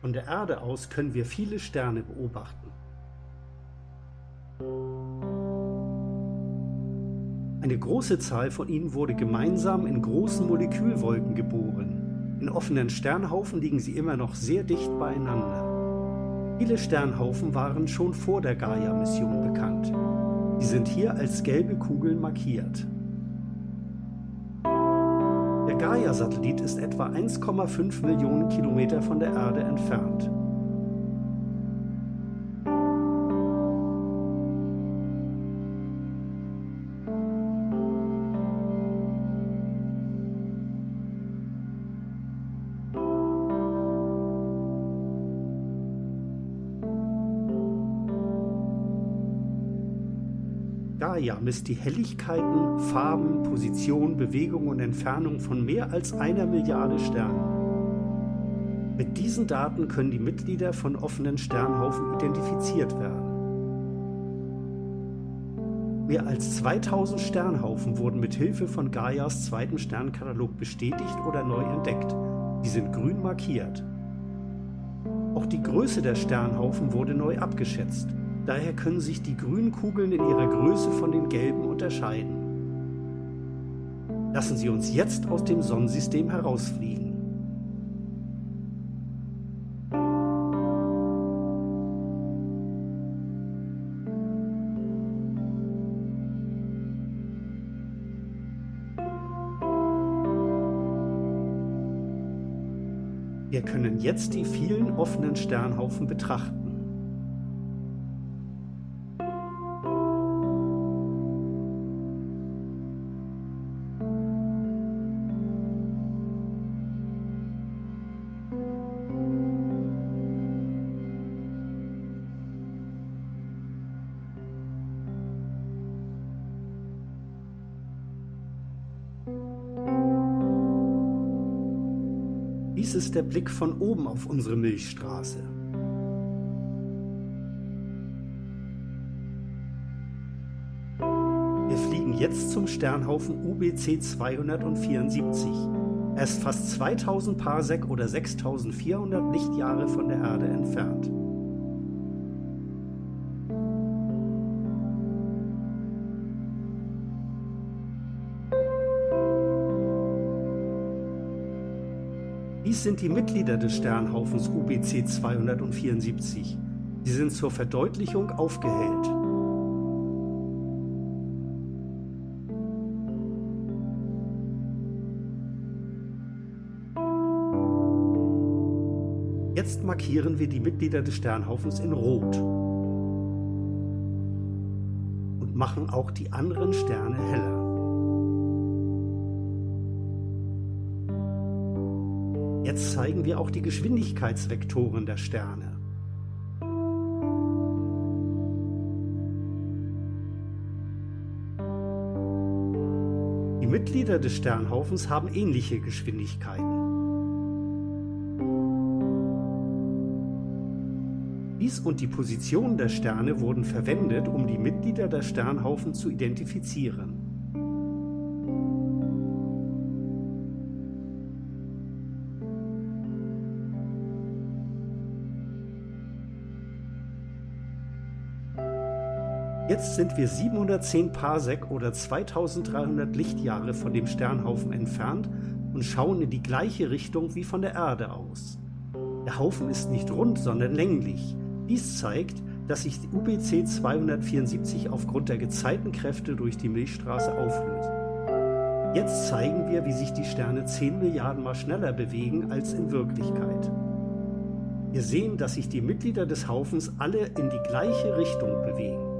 Von der Erde aus können wir viele Sterne beobachten. Eine große Zahl von ihnen wurde gemeinsam in großen Molekülwolken geboren. In offenen Sternhaufen liegen sie immer noch sehr dicht beieinander. Viele Sternhaufen waren schon vor der Gaia-Mission bekannt. Sie sind hier als gelbe Kugeln markiert. Der Gaia-Satellit ist etwa 1,5 Millionen Kilometer von der Erde entfernt. Gaia misst die Helligkeiten, Farben, Position, Bewegung und Entfernung von mehr als einer Milliarde Sternen. Mit diesen Daten können die Mitglieder von offenen Sternhaufen identifiziert werden. Mehr als 2000 Sternhaufen wurden mit Hilfe von Gaias zweiten Sternkatalog bestätigt oder neu entdeckt. Die sind grün markiert. Auch die Größe der Sternhaufen wurde neu abgeschätzt. Daher können sich die grünen Kugeln in ihrer Größe von den gelben unterscheiden. Lassen Sie uns jetzt aus dem Sonnensystem herausfliegen. Wir können jetzt die vielen offenen Sternhaufen betrachten. Dies ist der Blick von oben auf unsere Milchstraße. Wir fliegen jetzt zum Sternhaufen UBC 274. Er ist fast 2000 Parsec oder 6400 Lichtjahre von der Erde entfernt. Dies sind die Mitglieder des Sternhaufens UBC 274. Sie sind zur Verdeutlichung aufgehellt. Jetzt markieren wir die Mitglieder des Sternhaufens in Rot und machen auch die anderen Sterne heller. Jetzt zeigen wir auch die Geschwindigkeitsvektoren der Sterne. Die Mitglieder des Sternhaufens haben ähnliche Geschwindigkeiten. Dies und die Position der Sterne wurden verwendet, um die Mitglieder der Sternhaufen zu identifizieren. Jetzt sind wir 710 Parsec oder 2300 Lichtjahre von dem Sternhaufen entfernt und schauen in die gleiche Richtung wie von der Erde aus. Der Haufen ist nicht rund, sondern länglich. Dies zeigt, dass sich die UBC 274 aufgrund der Gezeitenkräfte durch die Milchstraße auflöst. Jetzt zeigen wir, wie sich die Sterne 10 Milliarden Mal schneller bewegen als in Wirklichkeit. Wir sehen, dass sich die Mitglieder des Haufens alle in die gleiche Richtung bewegen.